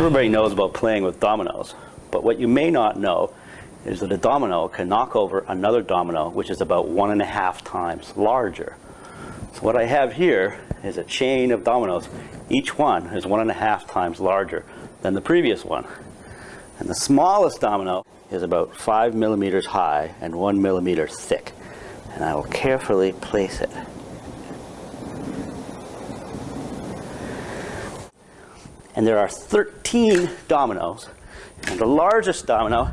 Everybody knows about playing with dominoes, but what you may not know is that a domino can knock over another domino which is about one and a half times larger. So what I have here is a chain of dominoes. Each one is one and a half times larger than the previous one. And the smallest domino is about five millimeters high and one millimeter thick. And I will carefully place it and there are 13 dominoes. And the largest domino,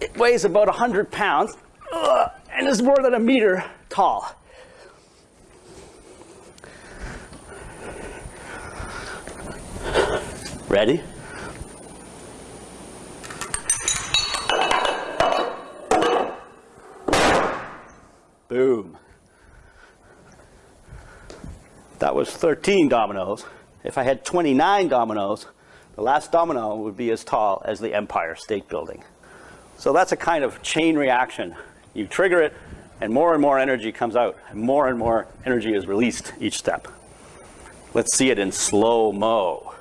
it weighs about 100 pounds uh, and is more than a meter tall. Ready? Boom. That was 13 dominoes. If I had 29 dominoes, the last domino would be as tall as the Empire State Building. So that's a kind of chain reaction. You trigger it, and more and more energy comes out, and more and more energy is released each step. Let's see it in slow-mo.